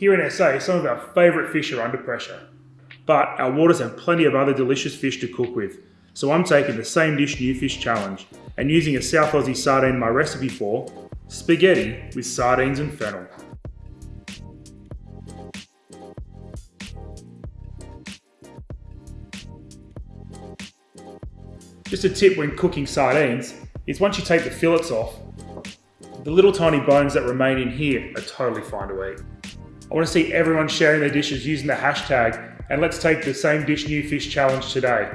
Here in SA, some of our favourite fish are under pressure. But our waters have plenty of other delicious fish to cook with, so I'm taking the same dish new fish challenge and using a South Aussie sardine in my recipe for spaghetti with sardines and fennel. Just a tip when cooking sardines is once you take the fillets off, the little tiny bones that remain in here are totally fine to eat. I want to see everyone sharing their dishes using the hashtag and let's take the same dish new fish challenge today.